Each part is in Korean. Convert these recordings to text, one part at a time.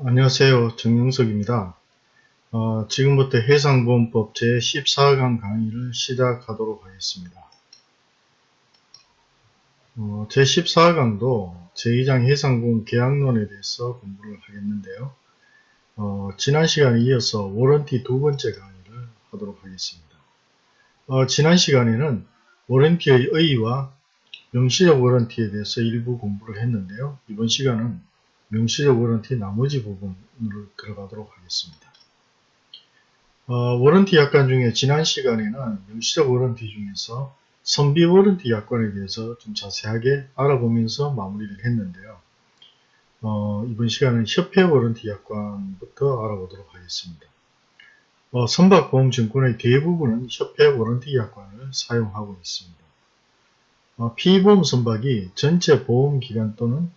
안녕하세요. 정영석입니다. 어, 지금부터 해상보험법 제14강 강의를 시작하도록 하겠습니다. 어, 제14강도 제2장 해상보험 계약론에 대해서 공부를 하겠는데요. 어, 지난 시간에 이어서 워런티 두 번째 강의를 하도록 하겠습니다. 어, 지난 시간에는 워런티의 의의와 명시적 워런티에 대해서 일부 공부를 했는데요. 이번 시간은 명시적 warranty 나머지 부분으로 들어가도록 하겠습니다. 어, warranty 약관 중에 지난 시간에는 명시적 warranty 중에서 선비 warranty 약관에 대해서 좀 자세하게 알아보면서 마무리를 했는데요. 어, 이번 시간은 협회 warranty 약관부터 알아보도록 하겠습니다. 어, 선박보험증권의 대부분은 협회 warranty 약관을 사용하고 있습니다. 어, 피보험 선박이 전체 보험기간 또는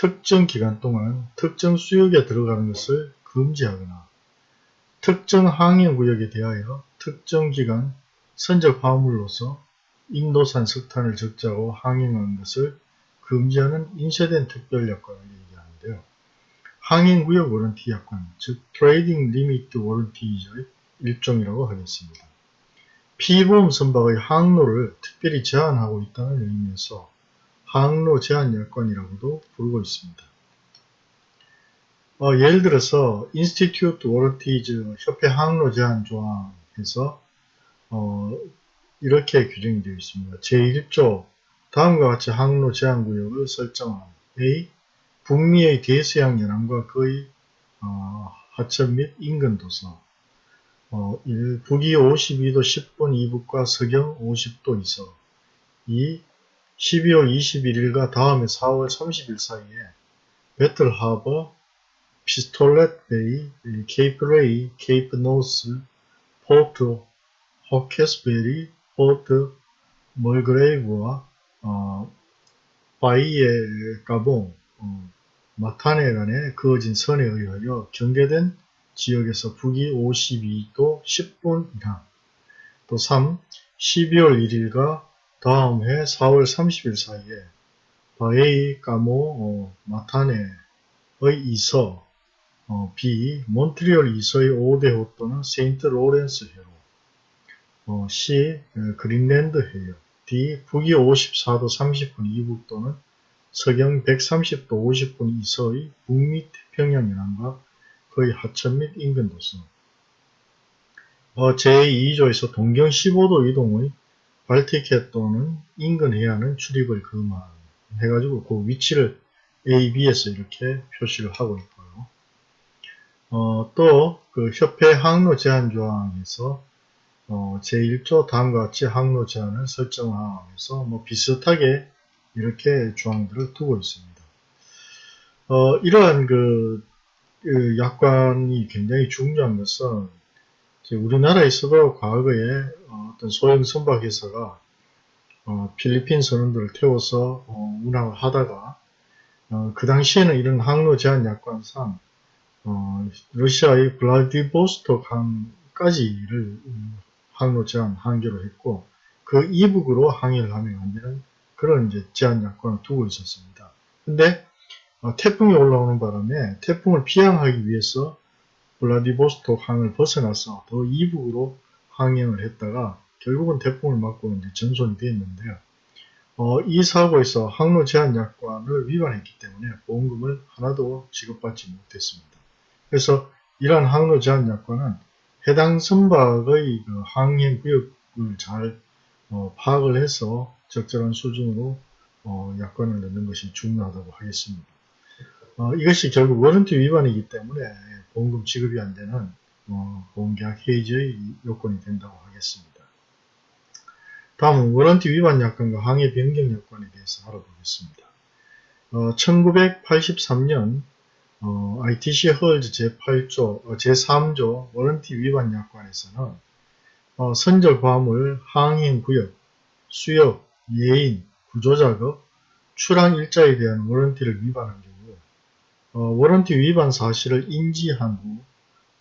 특정 기간 동안 특정 수역에 들어가는 것을 금지하거나 특정 항해구역에 대하여 특정 기간 선적 화물로서 인도산 석탄을 적재하고 항행하는 것을 금지하는 인쇄된 특별약관을 얘기하는데요. 항행구역 warranty 약관, 즉 trading limit warranty의 일종이라고 하겠습니다. 피보험 선박의 항로를 특별히 제한하고 있다는 의미에서 항로 제한 약관이라고도 부르고 있습니다. 어, 예를 들어서 Institute Warranties 협회 항로 제한 조항에서 어, 이렇게 규정이 되어 있습니다. 제1조 다음과 같이 항로 제한 구역을 설정한 A. 북미의 대서양 연안과 거의 어, 하천 및 인근 도서 어, 1. 북위 52도 10분 이북과 서경 50도 이서 2. 12월 21일과 다음에 4월 30일 사이에 배틀 하버, 피스톨렛 베이, 케이프 레이, 케이프 노스, 포트 호케스베리, 포트 멀그레이브와 어, 바이에 까모, 어, 마타네 간에 그어진 선에 의하여 경계된 지역에서 북위 52도 10분 이서 또 3. 12월 1일과 다음 해 4월 30일 사이에 바에이 까모 어, 마타네의 이서 어, B. 몬트리올 이서의 5대 호 또는 세인트 로렌스 해로 어, C. 어, 그린랜드 해역 D. 북위 54도 30분 이북 또는 서경 130도 50분 이서의 북미 태평양 연안과 거의 하천 및 인근 도서 어, 제2조에서 동경 15도 이동의 발티켓 또는 인근 해안은 출입을 금한해가지고 그 위치를 A, B에서 이렇게 표시를 하고 있고요. 어, 또 그 협회 항로 제한 조항에서 어, 제1조 다음과 같이 항로 제한을 설정하면서 뭐 비슷하게 이렇게 조항들을 두고 있습니다. 어, 이러한 그, 그 약관이 굉장히 중요한 것은 우리나라에서도 과거에 어, 어떤 소형 선박회사가 어, 필리핀 선원들을 태워서 어, 운항을 하다가 어, 그 당시에는 이런 항로 제한 약관상 어, 러시아의 블라디보스토크 항까지를 음, 항로 제한 한계로 했고 그 이북으로 항해를 하면 안 되는 그런 이제 제한 약관을 두고 있었습니다. 근데 어, 태풍이 올라오는 바람에 태풍을 피항하기 위해서 블라디보스토크 항을 벗어나서 더 이북으로 항행을 했다가 결국은 태풍을 맞고 이제 전손이 되었는데요. 어, 이 사고에서 항로 제한 약관을 위반했기 때문에 보험금을 하나도 지급받지 못했습니다. 그래서 이러한 항로 제한 약관은 해당 선박의 그 항행 구역을 잘 어, 파악을 해서 적절한 수준으로 어, 약관을 넣는 것이 중요하다고 하겠습니다. 어, 이것이 결국 warranty 위반이기 때문에 보험금 지급이 안 되는 어, 보험계약 해지의 요건이 된다고 하겠습니다. 다음은 warranty 위반 약관과 항해 변경 약관에 대해서 알아보겠습니다. 어, 1983년 어, ITC Hulls 제8조, 어, 제3조 warranty 위반 약관에서는 어, 선적 화물, 항행 구역, 수역, 예인, 구조작업, 출항 일자에 대한 워런티를 위반한 어, 워런티 위반 사실을 인지한 후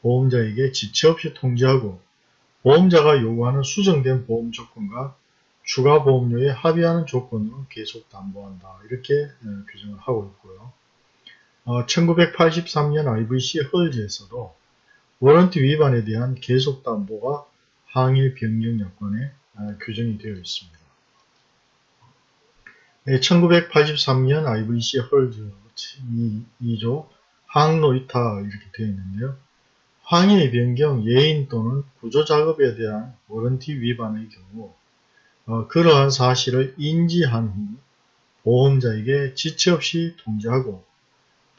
보험자에게 지체 없이 통지하고 보험자가 요구하는 수정된 보험 조건과 추가 보험료에 합의하는 조건으로 계속 담보한다. 이렇게 어, 규정을 하고 있고요. 1983년 IVC 헐즈에서도 워런티 위반에 대한 계속 담보가 항일 변경 약관에 아, 규정이 되어 있습니다. 1983년 IVC 헐즈 2조 항로 이타 이렇게 되어 있는데요. 항의 변경, 예인 또는 구조작업에 대한 워런티 위반의 경우 어, 그러한 사실을 인지한 후 보험자에게 지체 없이 통지하고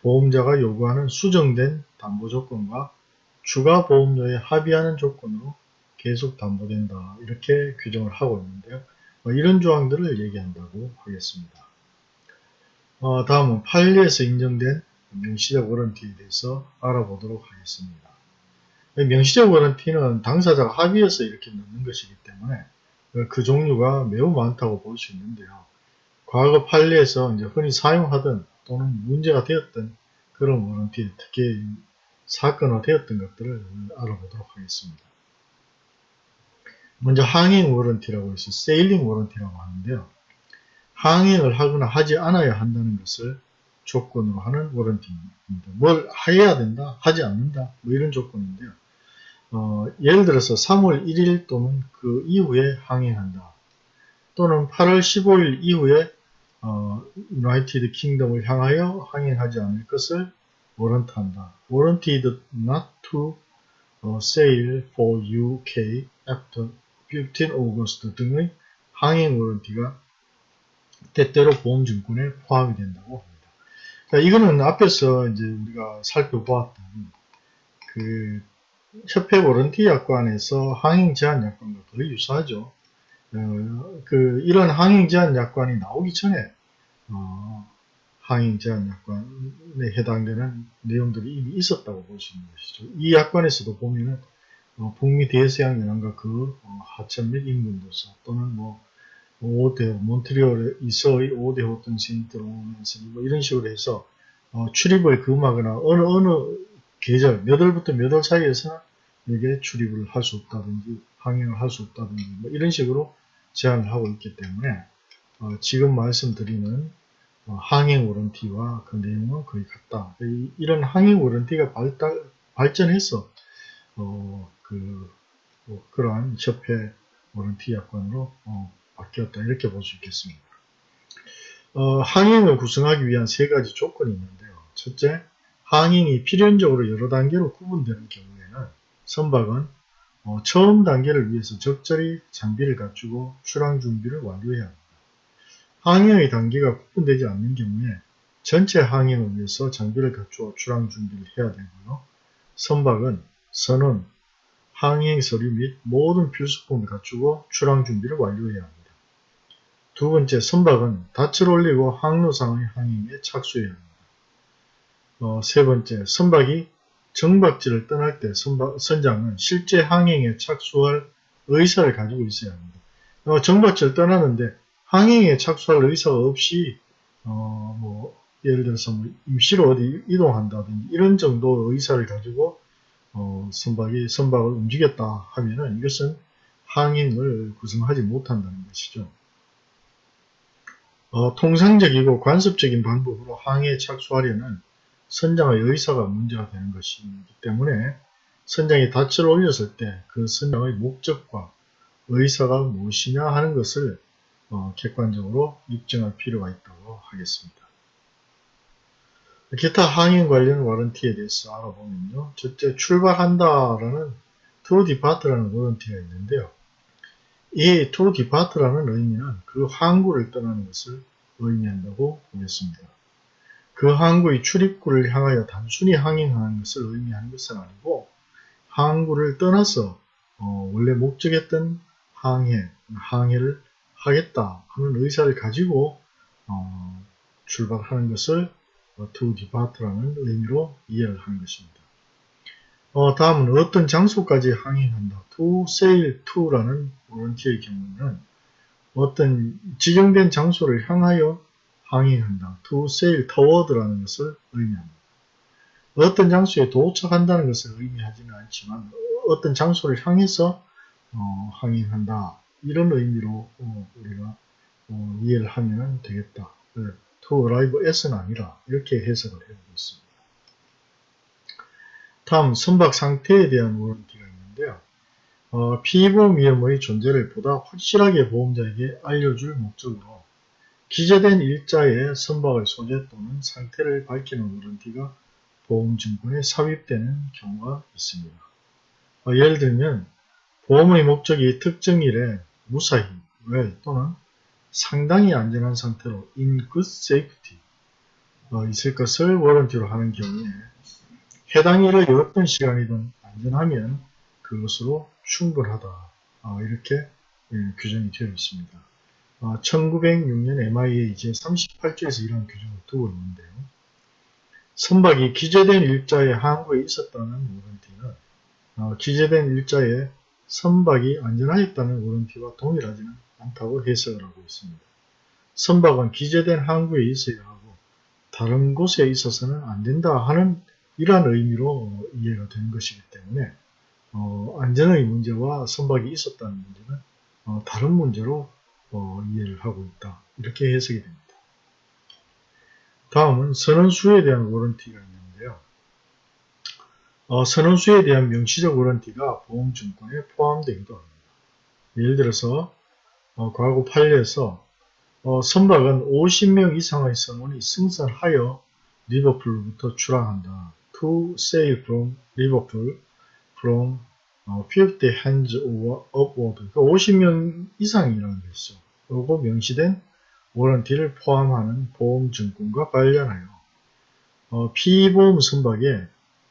보험자가 요구하는 수정된 담보 조건과 추가 보험료에 합의하는 조건으로 계속 담보된다. 이렇게 규정을 하고 있는데요. 어, 이런 조항들을 얘기한다고 하겠습니다. 어, 다음은 판례에서 인정된 명시적 워런티에 대해서 알아보도록 하겠습니다. 명시적 워런티는 당사자가 합의해서 이렇게 넣는 것이기 때문에 그 종류가 매우 많다고 볼 수 있는데요. 과거 판례에서 이제 흔히 사용하던 또는 문제가 되었던 그런 warranty, 특히 사건화 되었던 것들을 알아보도록 하겠습니다. 먼저 항행 warranty라고 해서 sailing warranty라고 하는데요. 항행을 하거나 하지 않아야 한다는 것을 조건으로 하는 warranty입니다. 뭘 해야 된다, 하지 않는다, 뭐 이런 조건인데요. 어, 예를 들어서 3월 1일 또는 그 이후에 항행한다. 또는 8월 15일 이후에 어, 유나이티드 킹덤을 향하여 항행하지 않을 것을 워런트한다. warranted not to uh, sail for UK after 15 August 등의 항행 워런티가 때때로 보험증권에 포함이 된다고 합니다. 자, 이거는 앞에서 이제 우리가 살펴보았던 그 협회 워런티 약관에서 항행 제한 약관과 거의 유사하죠. 어, 그 이런 항행 제한 약관이 나오기 전에 어, 항행 제한 약관에 해당되는 내용들이 이미 있었다고 볼 수 있는 것이죠. 이 약관에서도 보면은 어, 북미 대서양 연안과 그 어, 하천 및 인근도서 또는 뭐 5대 몬트리올에 이서의 5대호 또는 세인트로렌스 뭐 이런 식으로 해서 어, 출입을 금하거나 어느 어느 계절 몇 월부터 몇 월 사이에서 이게 출입을 할 수 없다든지 항행을 할 수 없다든지 뭐 이런 식으로 제한을 하고 있기 때문에 어, 지금 말씀드리는 어, 항행 워런티와 그 내용은 거의 같다. 이, 런 항행 워런티가 발달, 발전해서 어, 그 뭐, 그러한 협회 워런티 약관으로 어, 바뀌었다 이렇게 볼 수 있겠습니다. 어, 항행을 구성하기 위한 세 가지 조건이 있는데요. 첫째, 항행이 필연적으로 여러 단계로 구분되는 경우에는 선박은 어, 처음 단계를 위해서 적절히 장비를 갖추고 출항 준비를 완료해야 합니다. 항행의 단계가 구분되지 않는 경우에 전체 항행을 위해서 장비를 갖추어 출항 준비를 해야 되고요. 선박은 선원, 항행 서류 및 모든 필수품을 갖추고 출항 준비를 완료해야 합니다. 두 번째, 선박은 닻을 올리고 항로상의 항행에 착수해야 합니다. 어, 세 번째, 선박이 정박지를 떠날 때 선박, 선장은 실제 항행에 착수할 의사를 가지고 있어야 합니다. 어, 정박지를 떠나는데 항행에 착수할 의사가 없이 어, 뭐 예를 들어서 뭐 임시로 어디 이동한다든지 이런 정도 의사를 가지고 어, 선박이 선박을 움직였다 하면은 이것은 항행을 구성하지 못한다는 것이죠. 어, 통상적이고 관습적인 방법으로 항해에 착수하려는 선장의 의사가 문제가 되는 것이기 때문에 선장이 닻을 올렸을 때 그 선장의 목적과 의사가 무엇이냐 하는 것을 어, 객관적으로 입증할 필요가 있다고 하겠습니다. 기타 항행 관련 와런티에 대해서 알아보면요. 첫째 출발한다라는 to depart라는 와런티가 있는데요. 이 depart라는 의미는 그 항구를 떠나는 것을 의미한다고 보겠습니다. 그 항구의 출입구를 향하여 단순히 항행하는 것을 의미하는 것은 아니고 항구를 떠나서 어, 원래 목적했던 항해, 항해를 하겠다 하는 의사를 가지고 어, 출발하는 것을 to depart라는 의미로 이해를 하는 것입니다. 어, 다음은 어떤 장소까지 항행한다. to sail to라는 원티의 경우는 어떤 지정된 장소를 향하여 항행한다. to sail toward라는 것을 의미합니다. 어떤 장소에 도착한다는 것을 의미하지는 않지만 어떤 장소를 향해서 어, 항행한다. 이런 의미로 어, 우리가 어, 이해를 하면 되겠다. 네, to arrive at은 아니라 이렇게 해석을 해보고 있습니다. 다음 선박 상태에 대한 워런티가 있는데요. 어, 피보험 위험의 존재를 보다 확실하게 보험자에게 알려줄 목적으로 기재된 일자의 선박의 소재 또는 상태를 밝히는 워런티가 보험증권에 삽입되는 경우가 있습니다. 어, 예를 들면 보험의 목적이 특정 일에 무사히, well 또는 상당히 안전한 상태로 in good safety 어, 있을 것을 워런티로 하는 경우에 해당 일의 어떤 시간이든 안전하면 그것으로 충분하다. 어, 이렇게 예, 규정이 되어 있습니다. 어, 1906년 MIA 제38조에서 이런 규정을 두고 있는데요. 선박이 기재된 일자의 항구에 있었다는 워런티는 어, 기재된 일자에 선박이 안전하였다는 워런티와 동일하지는 않다고 해석을 하고 있습니다. 선박은 기재된 항구에 있어야 하고 다른 곳에 있어서는 안 된다 하는 이러한 의미로 이해가 되는 것이기 때문에 어, 안전의 문제와 선박이 있었다는 문제는 어, 다른 문제로 어, 이해를 하고 있다. 이렇게 해석이 됩니다. 다음은 선언수에 대한 워런티가 있는데요. 어, 선언수에 대한 명시적 워런티가 보험증권에 포함되기도 합니다. 예를 들어서 어, 과거 판례에서 어, 선박은 50명 이상의 선원이 승선하여 리버풀부터 출항한다. To sail from Liverpool from 50 hands upward. 50명 이상이라는 것이죠. 그리고 명시된 워런티를 포함하는 보험증권과 관련하여 어, 피보험 선박에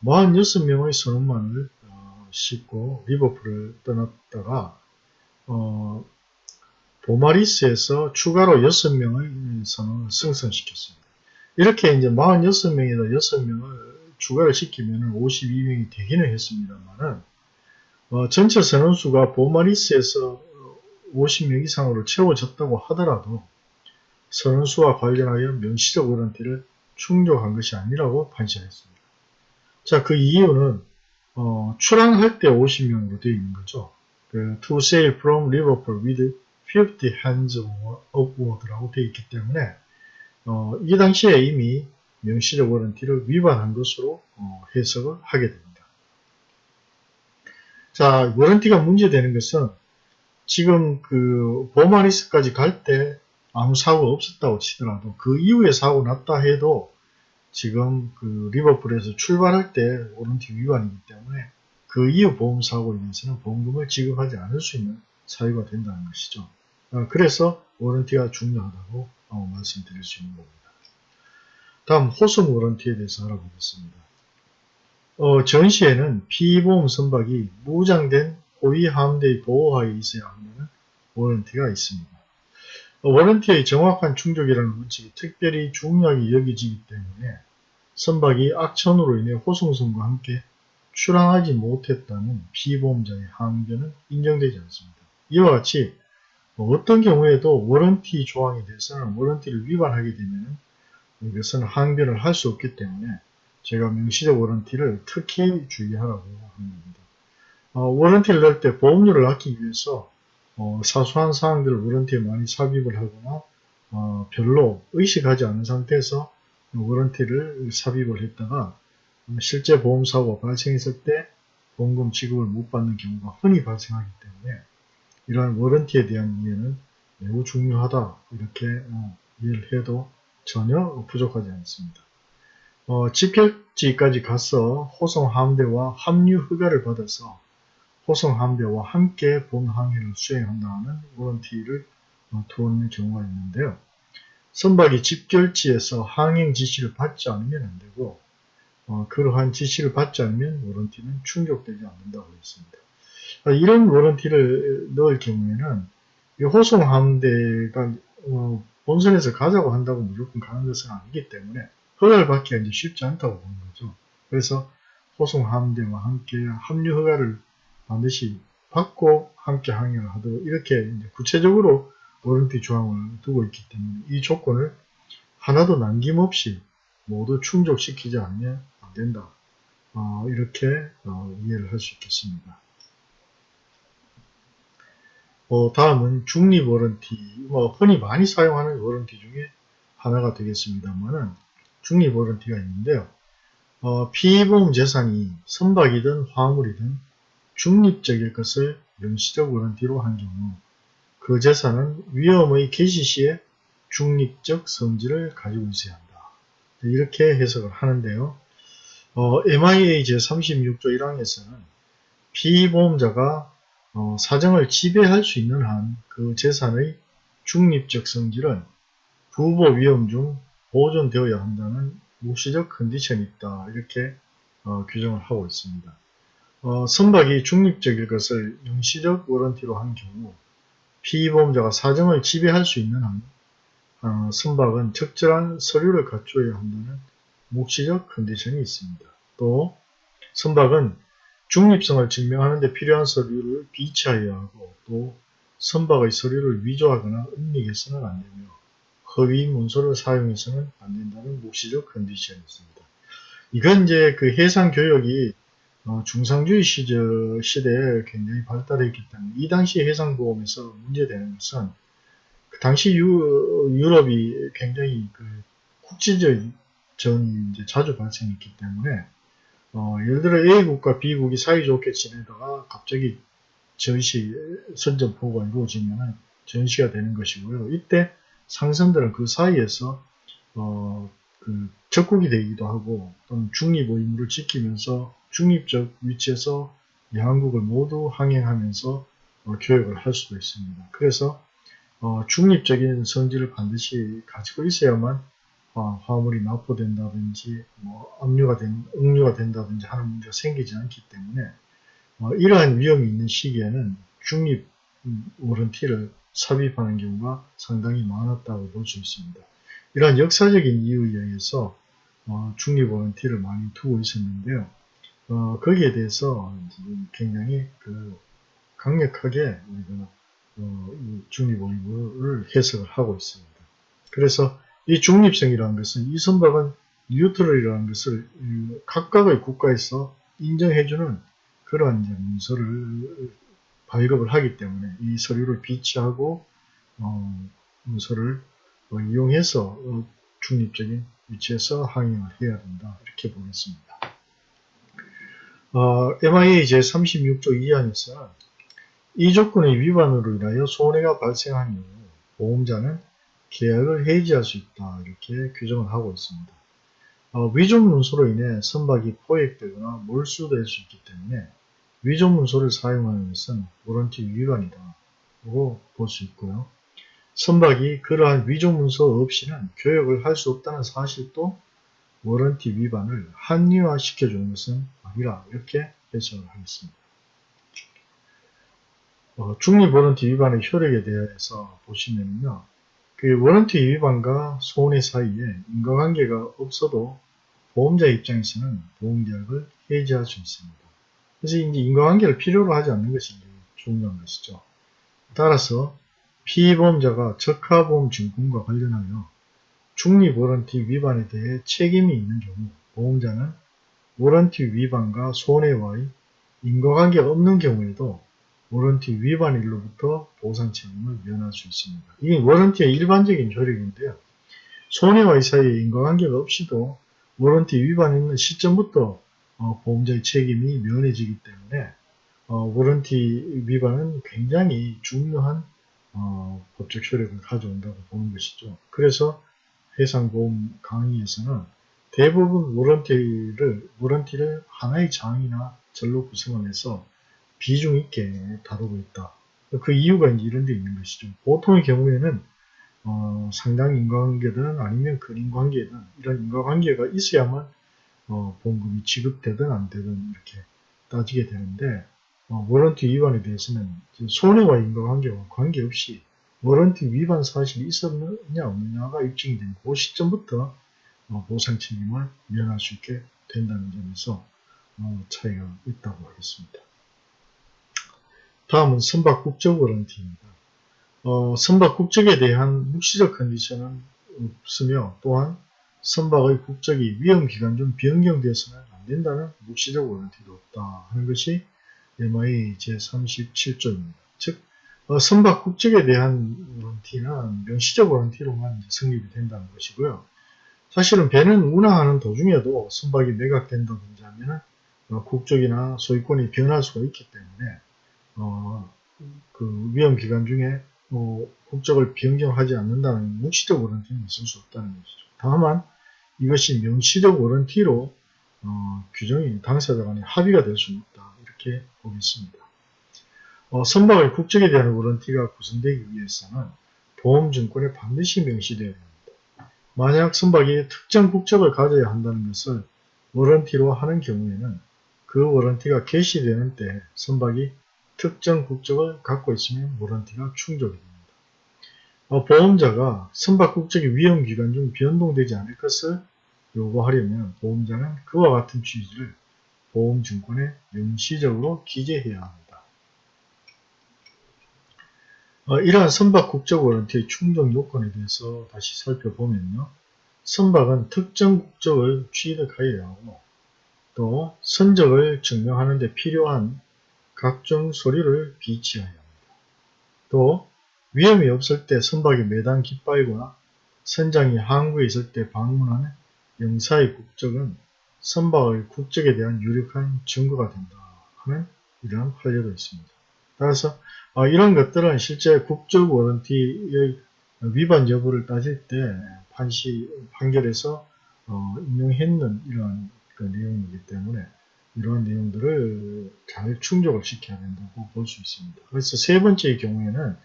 46명의 선원만을 어, 싣고 리버풀을 떠났다가 어, 보마리스에서 추가로 6명의 선원을 승선시켰습니다. 이렇게 이제 46명에다 6명을 추가를 시키면 52명이 되기는 했습니다만은 어, 전체 선원수가 보마리스에서 50명 이상으로 채워졌다고 하더라도 선원수와 관련하여 명시적 워런티를 충족한 것이 아니라고 판시했습니다. 자, 그 이유는 어, 출항할 때 50명으로 되어 있는 거죠. 그, to sail from Liverpool with 50 hands upward라고 되어 있기 때문에 어, 이 당시에 이미 명시적 워런티를 위반한 것으로 어, 해석을 하게 됩니다. 자, 워런티가 문제되는 것은 지금 그 보마리스까지 갈 때 아무 사고가 없었다고 치더라도 그 이후에 사고 났다 해도 지금 그 리버풀에서 출발할 때 워런티 위반이기 때문에 그 이후 보험사고에 대해서는 보험금을 지급하지 않을 수 있는 사유가 된다는 것이죠. 아, 그래서 워런티가 중요하다고 어, 말씀드릴 수 있는 겁니다. 다음 호송 워런티에 대해서 알아보겠습니다. 어, 전시에는 피보험 선박이 무장된 호위 함대의 보호하에 있어야 하는 워런티가 있습니다. 어, warranty의 정확한 충족이라는 원칙이 특별히 중요하게 여겨지기 때문에 선박이 악천후로 인해 호송선과 함께 출항하지 못했다는 피보험자의 항변은 인정되지 않습니다. 이와 같이 어떤 경우에도 warranty 조항에 대해서는 warranty를 위반하게 되면 이것은 항변을 할 수 없기 때문에 제가 명시적 warranty를 특히 주의하라고 합니다. 어, warranty를 넣을 때 보험료를 아끼기 위해서 어, 사소한 사항들을 워런티에 많이 삽입을 하거나 어, 별로 의식하지 않은 상태에서 워런티를 삽입을 했다가 실제 보험사고가 발생했을 때 보험금 지급을 못 받는 경우가 흔히 발생하기 때문에 이러한 워런티에 대한 이해는 매우 중요하다 이렇게 어, 이해를 해도 전혀 부족하지 않습니다. 어, 집결지까지 가서 호송 함대와 합류 허가를 받아서 호송 함대와 함께 본 항해를 수행한다는 워런티를 어, 두는 경우가 있는데요. 선박이 집결지에서 항행 지시를 받지 않으면 안 되고 어, 그러한 지시를 받지 않으면 워런티는 충족되지 않는다고 했습니다. 어, 이런 워런티를 넣을 경우에는 호송 함대가 어, 본선에서 가자고 한다고 무조건 가는 것은 아니기 때문에 허가를 받기가 이제 쉽지 않다고 보는 거죠. 그래서 호송 함대와 함께 합류 허가를 반드시 받고 함께 항해를 하도록 이렇게 구체적으로 워런티 조항을 두고 있기 때문에 이 조건을 하나도 남김없이 모두 충족시키지 않으면 안 된다. 어, 이렇게 어, 이해를 할 수 있겠습니다. 어, 다음은 중립 워런티, 뭐 흔히 많이 사용하는 워런티 중에 하나가 되겠습니다만은 중립 워런티가 있는데요. 어, 피보험 재산이 선박이든 화물이든 중립적일 것을 명시적 워런티로 한 경우 그 재산은 위험의 개시 시에 중립적 성질을 가지고 있어야 한다. 이렇게 해석을 하는데요. 어, MIA 제36조 1항에서는 피보험자가 어, 사정을 지배할 수 있는 한 그 재산의 중립적 성질은 부보 위험 중 보존되어야 한다는 묵시적 컨디션이 있다. 이렇게 어, 규정을 하고 있습니다. 어, 선박이 중립적일 것을 영시적 워런티로 한 경우 피보험자가 사정을 지배할 수 있는 한 어, 선박은 적절한 서류를 갖춰야 한다는 묵시적 컨디션이 있습니다. 또 선박은 중립성을 증명하는 데 필요한 서류를 비치하여야 하고 또 선박의 서류를 위조하거나 은닉해서는 안되며 허위 문서를 사용해서는 안된다는 묵시적 컨디션이 있습니다. 이건 이제 그 해상 교역이 어, 중상주의 시절 시대에 굉장히 발달했기 때문에 이 당시 해상보험에서 문제되는 것은 그 당시 유, 유럽이 굉장히 그 국지적 전이 이제 자주 발생했기 때문에 어, 예를 들어 A국과 B국이 사이좋게 지내다가 갑자기 전시 선전포고가 이루어지면 전시가 되는 것이고요. 이때 상선들은 그 사이에서 어, 그 적국이 되기도 하고 또는 중립 의무를 지키면서 중립적 위치에서 양국을 모두 항행하면서 어, 교역을 할 수도 있습니다. 그래서 어, 중립적인 성질을 반드시 가지고 있어야만 어, 화물이 납포된다든지 뭐 압류가 된, 응류가 된다든지 하는 문제가 생기지 않기 때문에 어, 이러한 위험이 있는 시기에는 중립 워런티를 삽입하는 경우가 상당히 많았다고 볼 수 있습니다. 이러한 역사적인 이유에 의해서 어, 중립 워런티를 많이 두고 있었는데요. 어, 거기에 대해서 굉장히 그 강력하게 우리가 어, 중립 의무를 해석을 하고 있습니다. 그래서 이 중립성이라는 것은 이 선박은 뉴트럴이라는 것을 각각의 국가에서 인정해주는 그러한 문서를 발급을 하기 때문에 이 서류를 비치하고 어, 문서를 어, 이용해서 어, 중립적인 위치에서 항행을 해야 된다 이렇게 보겠습니다. 어, MIA 제36조 2항에서는 이 조건의 위반으로 인하여 손해가 발생한 경우 보험자는 계약을 해지할 수 있다 이렇게 규정을 하고 있습니다. 어, 위조 문서로 인해 선박이 포획되거나 몰수될 수 있기 때문에 위조 문서를 사용하는 것은 warranty 위반이다 라고 볼 수 있고요. 선박이 그러한 위조 문서 없이는 교역을 할 수 없다는 사실도 warranty 위반을 합리화 시켜주는 것은 아니라 이렇게 해석을 하겠습니다. 어, 중립 warranty 위반의 효력에 대해서 보시면요. 그 warranty 위반과 손해 사이에 인과관계가 없어도 보험자 입장에서는 보험계약을 해지할 수 있습니다. 그래서 이제 인과관계를 필요로 하지 않는 것이 중요한 것이죠. 따라서 피보험자가 적하보험 증권과 관련하여 중립 warranty 위반에 대해 책임이 있는 경우 보험자는 warranty 위반과 손해와의 인과관계가 없는 경우에도 warranty 위반일로부터 보상 책임을 면할 수 있습니다. 이게 warranty의 일반적인 효력인데요. 손해와의 사이에 인과관계가 없이도 warranty 위반이 있는 시점부터 어, 보험자의 책임이 면해지기 때문에 어, warranty 위반은 굉장히 중요한 어, 법적 효력을 가져온다고 보는 것이죠. 그래서 해상보험 강의에서는 대부분 warranty를, warranty를 하나의 장이나 절로 구성을 해서 비중 있게 다루고 있다. 그 이유가 이런 데 있는 것이죠. 보통의 경우에는 어, 상당 인과관계든 아니면 근인관계든 이런 인과관계가 있어야만 어, 보험금이 지급되든 안 되든 이렇게 따지게 되는데 어, 워런티 위반에 대해서는 손해와 인과관계와 관계없이 워런티 위반 사실이 있었느냐 없느냐가 입증이 된 그 시점부터 어, 보상 책임을 면할 수 있게 된다는 점에서 어, 차이가 있다고 하겠습니다. 다음은 선박 국적 워런티입니다. 어, 선박 국적에 대한 묵시적 컨디션은 없으며 또한 선박의 국적이 위험기간 중 변경돼서는 안된다는 묵시적 워런티도 없다 하는 것이 MI 제37조입니다. 즉 어, 선박 국적에 대한 워런티는 명시적 워런티로만 성립이 된다는 것이고요. 사실은 배는 운항하는 도중에도 선박이 매각된다든지 하면 어, 국적이나 소유권이 변할 수가 있기 때문에 어, 그 위험 기간 중에 뭐 국적을 변경하지 않는다는 묵시적 워런티는 있을 수 없다는 것이죠. 다만 이것이 명시적 워런티로 어, 규정이 당사자 간에 합의가 될 수는 없다. 이렇게 보겠습니다. 어, 선박의 국적에 대한 워런티가 구성되기 위해서는 보험증권에 반드시 명시되어야 합니다. 만약 선박이 특정 국적을 가져야 한다는 것을 워런티로 하는 경우에는 그 워런티가 개시되는 때 선박이 특정 국적을 갖고 있으면 워런티가 충족이 됩니다. 어, 보험자가 선박 국적이 위험기간 중 변동되지 않을 것을 요구하려면 보험자는 그와 같은 취지를 보험증권에 명시적으로 기재해야 합니다. 어, 이러한 선박 국적 워런티의 충족 요건에 대해서 다시 살펴보면요. 선박은 특정 국적을 취득하여야 하고 또 선적을 증명하는 데 필요한 각종 서류를 비치해야 합니다. 또 위험이 없을 때 선박이 매단 깃발이거나 선장이 항구에 있을 때 방문하는 영사의 국적은 선박의 국적에 대한 유력한 증거가 된다 하는 이러한 판례도 있습니다. 따라서 어, 이런 것들은 실제 국적 워런티의 위반 여부를 따질 때 판시 판결에서 어, 인용했는 이러한 그 내용이기 때문에 이러한 내용들을 잘 충족을 시켜야 된다고 볼 수 있습니다. 그래서 세 번째의 경우에는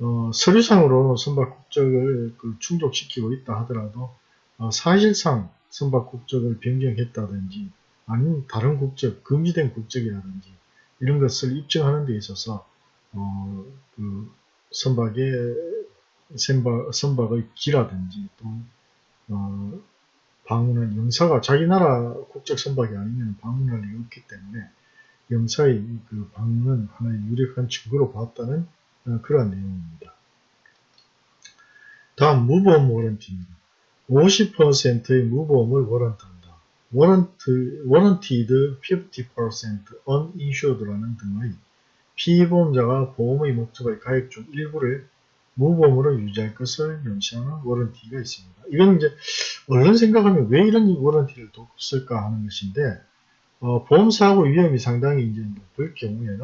어, 서류상으로 선박 국적을 그 충족시키고 있다 하더라도 어, 사실상 선박 국적을 변경했다든지 아니면 다른 국적, 금지된 국적이라든지 이런 것을 입증하는 데 있어서 어, 그 선박의 선박, 선박의 기라든지 또 어, 방문한 영사가 자기 나라 국적 선박이 아니면 방문할 리 없기 때문에 영사의 그 방문은 하나의 유력한 증거로 봤다는 어, 그러한 내용입니다. 다음 무보험 워런티입니다. 50%의 무보험을 워런트한다. 워런트, 워런티드 50% uninsured라는 등의 피보험자가 보험의 목적의 가입 중 일부를 무보험으로 유지할 것을 명시하는 warranty가 있습니다. 이건 이제 얼른 생각하면 왜 이런 warranty를 뒀을까 하는 것인데 어, 보험사고 위험이 상당히 이제 높을 경우에는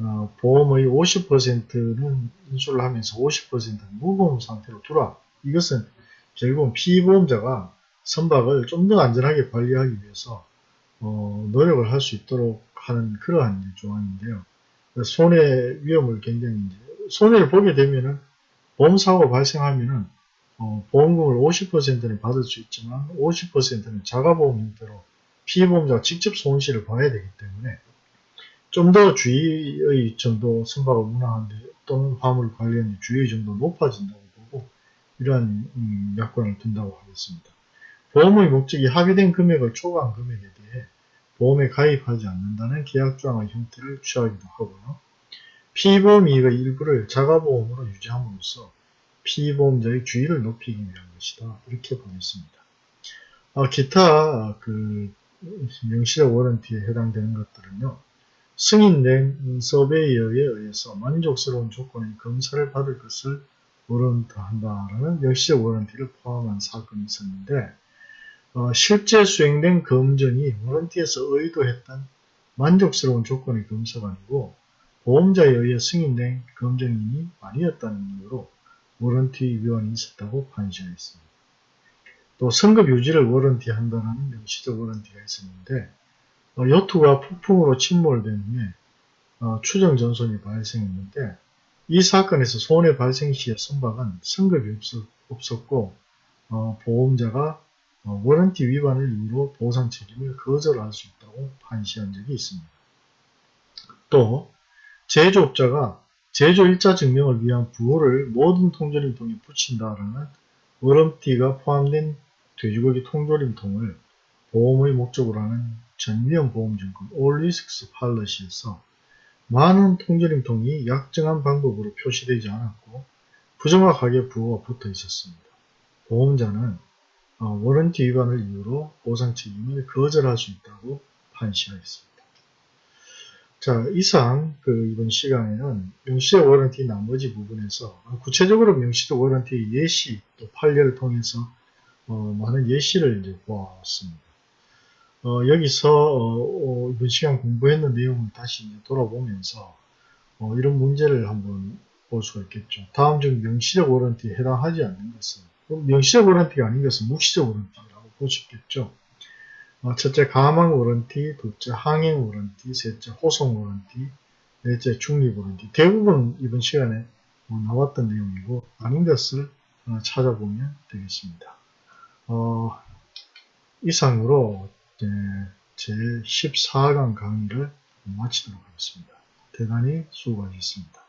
어, 보험의 50%는 인수를 하면서 50%는 무보험 상태로 두라. 이것은 결국은 피보험자가 선박을 좀 더 안전하게 관리하기 위해서 어, 노력을 할 수 있도록 하는 그러한 조항인데요. 손해 위험을 굉장히 이제 손해를 보게 되면은 보험사고가 발생하면은 어, 보험금을 50%는 받을 수 있지만 50%는 자가보험 형태로 피해보험자가 직접 손실을 봐야 되기 때문에 좀 더 주의의 정도 선박을 운항하는데 또는 화물을 관리하는 주의의 정도 높아진다고 보고 이러한 음, 약관을 둔다고 하겠습니다. 보험의 목적이 합의된 금액을 초과한 금액에 대해 보험에 가입하지 않는다는 계약 조항의 형태를 취하기도 하고요. 피보험 이익의 일부를 자가보험으로 유지함으로써 피보험자의 주의를 높이기 위한 것이다. 이렇게 보겠습니다. 아, 기타 그 명시적 워런티에 해당되는 것들은요. 승인된 서베이어에 의해서 만족스러운 조건의 검사를 받을 것을 warrant한다라는 명시적 warranty를 포함한 사건이 있었는데 어, 실제 수행된 검증이 warranty에서 의도했던 만족스러운 조건의 검사가 아니고 보험자에 의해 승인된 검증인이 아니었다는 이유로 warranty 위반이 있었다고 판시하였습니다. 또 선급 유지를 warranty 한다는 명시적 warranty가 있었는데 어, 요트가 폭풍으로 침몰된 후에 어, 추정 전손이 발생했는데 이 사건에서 손해 발생 시에 선박은 성급이 없었, 고 어, 보험자가 어, 워런티 위반을 이유로 보상 책임을 거절할 수 있다고 판시한 적이 있습니다. 또 제조업자가 제조 일자 증명을 위한 부호를 모든 통조림통에 붙인다라는 워런티가 포함된 돼지고기 통조림통을 보험의 목적으로 하는 전면 보험증권 All Risks Policy에서 많은 통조림통이 약정한 방법으로 표시되지 않았고 부정확하게 부호가 붙어 있었습니다. 보험자는 어, warranty 위반을 이유로 보상 책임을 거절할 수 있다고 판시하였습니다. 자, 이상 그 이번 시간에는 명시적 warranty 나머지 부분에서 구체적으로 명시적 warranty 예시 또 판례를 통해서 어, 많은 예시를 이제 보았습니다. 어, 여기서 어, 어, 이번 시간 공부했는 내용을 다시 돌아보면서 어, 이런 문제를 한번 볼 수가 있겠죠. 다음 중 명시적 warranty에 해당하지 않는 것은 명시적 warranty가 아닌 것은 묵시적 warranty라고 볼수 있겠죠. 어, 첫째 가망 warranty, 둘째 항행 warranty, 셋째 호송 warranty, 넷째 중립 warranty. 대부분 이번 시간에 뭐 나왔던 내용이고 아닌 것을 어, 찾아보면 되겠습니다. 어, 이상으로 제 14강 강의를 마치도록 하겠습니다. 대단히 수고하셨습니다.